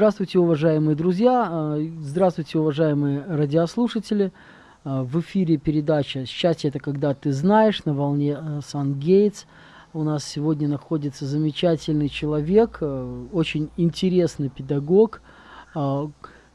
Здравствуйте, уважаемые друзья, а, здравствуйте, уважаемые радиослушатели. А, в эфире передача «Счастье – это когда ты знаешь» на волне Сан Гейтс. У нас сегодня находится замечательный человек, очень интересный педагог,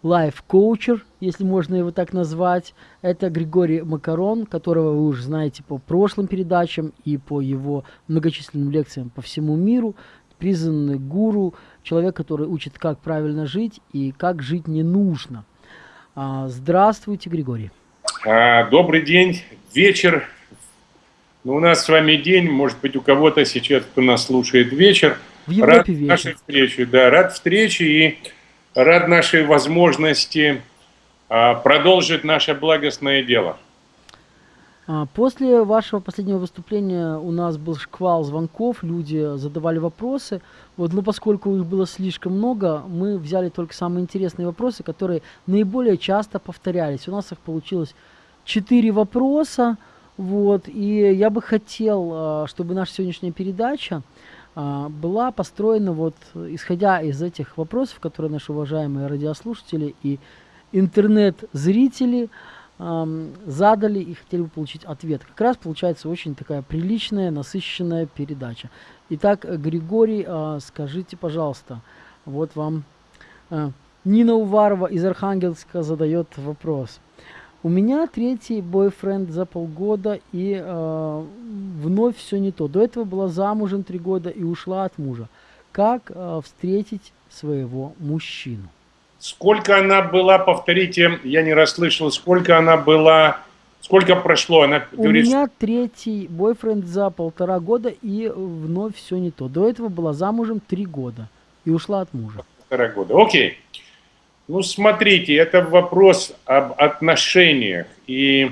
лайф-коучер, если можно его так назвать. Это Григорий Макарон, которого вы уже знаете по прошлым передачам и по его многочисленным лекциям по всему миру. Признанный гуру, человек, который учит, как правильно жить и как жить не нужно. А, здравствуйте, Григорий. А, добрый день, вечер. Ну, у нас с вами день, может быть, у кого-то сейчас, кто нас слушает, вечер. В Европе рад вечер. нашей встрече, да, рад встрече и рад нашей возможности а, продолжить наше благостное дело. А, после вашего последнего выступления у нас был шквал звонков, люди задавали вопросы. Вот, но поскольку их было слишком много, мы взяли только самые интересные вопросы, которые наиболее часто повторялись. У нас их получилось четыре вопроса. Вот, и я бы хотел, а, чтобы наша сегодняшняя передача а, была построена вот исходя из этих вопросов, которые наши уважаемые радиослушатели и интернет-зрители задали и хотели бы получить ответ. Как раз получается очень такая приличная, насыщенная передача. Итак, Григорий, а, скажите, пожалуйста, вот вам а, Нина Уварова из Архангельска задает вопрос. У меня третий бойфренд за полгода и э, вновь все не то. До этого была замужем три года и ушла от мужа. Как э, встретить своего мужчину? Сколько она была, повторите, я не расслышал, сколько она была, сколько прошло? Она У говорит, меня третий бойфренд за полтора года и вновь все не то. До этого была замужем три года и ушла от мужа. Полтора года, окей. Ну, смотрите, это вопрос об отношениях. И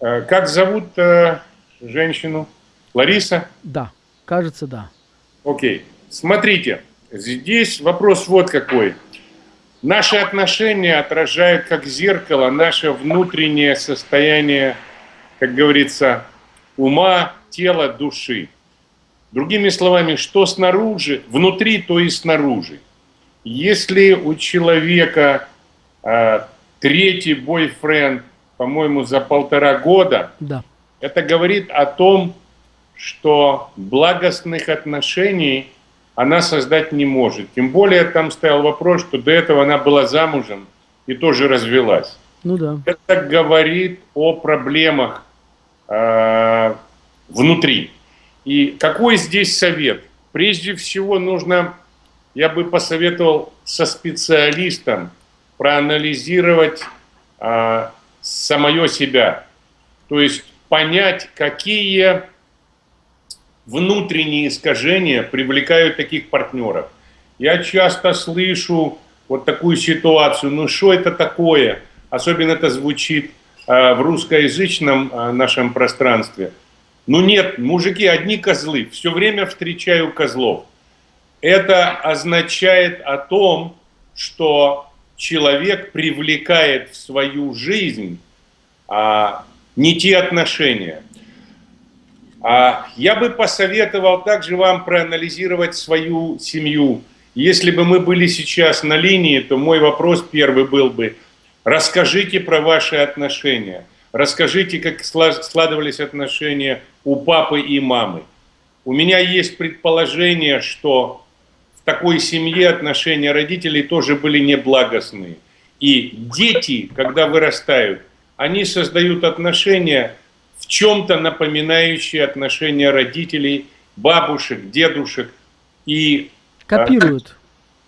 э, как зовут э, женщину? Лариса? Да, кажется, да. Окей. Смотрите, здесь вопрос вот какой. Наши отношения отражают как зеркало наше внутреннее состояние, как говорится, ума, тела, души. Другими словами, что снаружи, внутри, то и снаружи. Если у человека э, третий бойфренд, по-моему, за полтора года, да. это говорит о том, что благостных отношений – она создать не может. Тем более там стоял вопрос, что до этого она была замужем и тоже развелась. Ну да. Это говорит о проблемах э, внутри. И какой здесь совет? Прежде всего нужно, я бы посоветовал со специалистом проанализировать э, самое себя. То есть понять, какие внутренние искажения привлекают таких партнеров. Я часто слышу вот такую ситуацию, ну что это такое? Особенно это звучит э, в русскоязычном э, нашем пространстве. Ну нет, мужики одни козлы, все время встречаю козлов. Это означает о том, что человек привлекает в свою жизнь а, не те отношения. А я бы посоветовал также вам проанализировать свою семью. Если бы мы были сейчас на линии, то мой вопрос первый был бы, расскажите про ваши отношения. Расскажите, как складывались отношения у папы и мамы. У меня есть предположение, что в такой семье отношения родителей тоже были неблагостные. И дети, когда вырастают, они создают отношения, в чем-то напоминающие отношения родителей, бабушек, дедушек и... А, Копируют.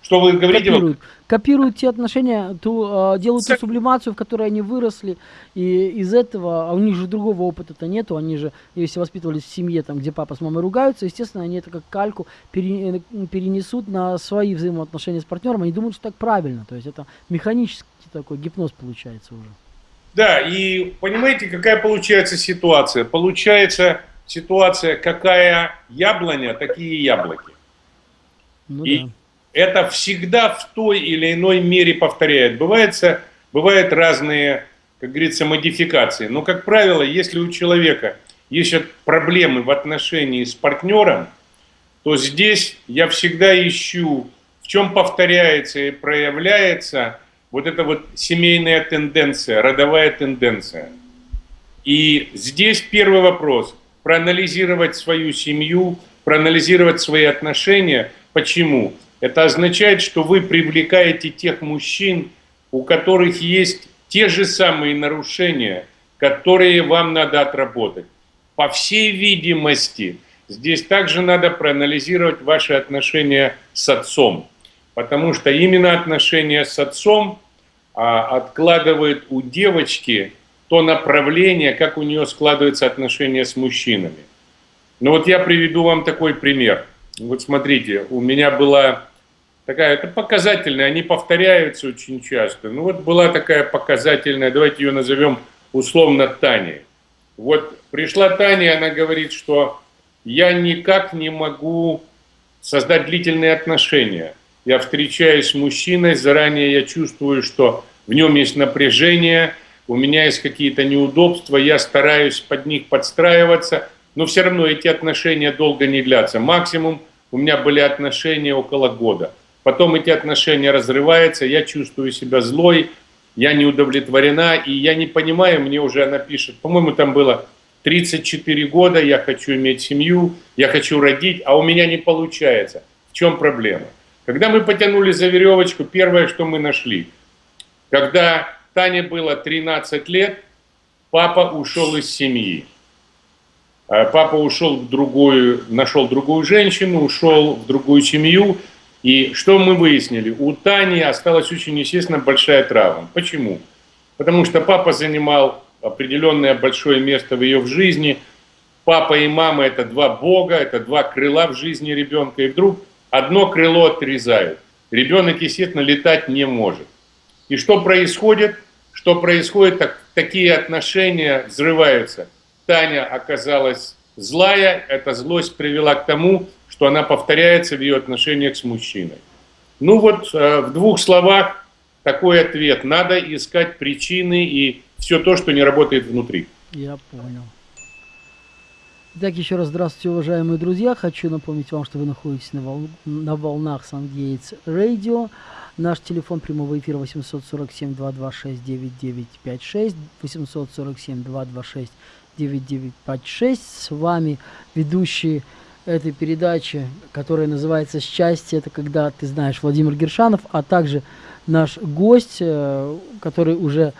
Что вы говорите? Копируют, Копируют те отношения, ту, делают ту сублимацию, в которой они выросли, и из этого, а у них же другого опыта-то нету, они же, если воспитывались в семье, там, где папа с мамой ругаются, естественно, они это как кальку пере, перенесут на свои взаимоотношения с партнером, они думают, что так правильно, то есть это механический такой гипноз получается уже. Да, и понимаете, какая получается ситуация? Получается ситуация, какая яблоня, такие яблоки. Ну, и да. это всегда в той или иной мере повторяет. Бывает, бывают разные, как говорится, модификации. Но, как правило, если у человека есть проблемы в отношении с партнером, то здесь я всегда ищу в чем повторяется и проявляется вот эта вот семейная тенденция, родовая тенденция. И здесь первый вопрос – проанализировать свою семью, проанализировать свои отношения. Почему? Это означает, что вы привлекаете тех мужчин, у которых есть те же самые нарушения, которые вам надо отработать. По всей видимости, здесь также надо проанализировать ваши отношения с отцом, потому что именно отношения с отцом а, откладывает у девочки то направление, как у нее складываются отношения с мужчинами. Ну вот я приведу вам такой пример. Вот смотрите, у меня была такая, это показательная, они повторяются очень часто. Ну вот была такая показательная, давайте ее назовем условно Таней. Вот пришла Таня, она говорит, что я никак не могу создать длительные отношения. Я встречаюсь с мужчиной, заранее я чувствую, что в нем есть напряжение, у меня есть какие-то неудобства, я стараюсь под них подстраиваться, но все равно эти отношения долго не длятся. Максимум у меня были отношения около года. Потом эти отношения разрываются, я чувствую себя злой, я не удовлетворена, и я не понимаю, мне уже она пишет, по-моему, там было 34 года, я хочу иметь семью, я хочу родить, а у меня не получается. В чем проблема? Когда мы потянули за веревочку, первое, что мы нашли, когда Тане было 13 лет, папа ушел из семьи. А папа ушел в другую, нашел другую женщину, ушел в другую семью, и что мы выяснили? У Тани осталась очень, естественно, большая травма. Почему? Потому что папа занимал определенное большое место в ее жизни. Папа и мама – это два бога, это два крыла в жизни ребенка. И вдруг одно крыло отрезают. Ребенок, естественно, летать не может. И что происходит? Что происходит? Так, такие отношения взрываются. Таня оказалась злая, эта злость привела к тому, что она повторяется в ее отношениях с мужчиной. Ну вот э, в двух словах такой ответ. Надо искать причины и все то, что не работает внутри. Я понял. Итак, еще раз здравствуйте, уважаемые друзья. Хочу напомнить вам, что вы находитесь на, вол... на волнах Сангейтс Радио. Наш телефон прямого эфира 847-226-9956, 847-226-9956. С вами ведущий этой передачи, которая называется «Счастье». Это когда ты знаешь Владимир Гершанов, а также наш гость, э, который уже,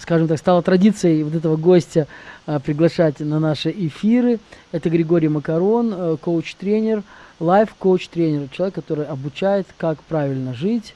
скажем так, стала традицией вот этого гостя э, приглашать на наши эфиры. Это Григорий Макарон, э, коуч-тренер, лайф-коуч-тренер, человек, который обучает, как правильно жить,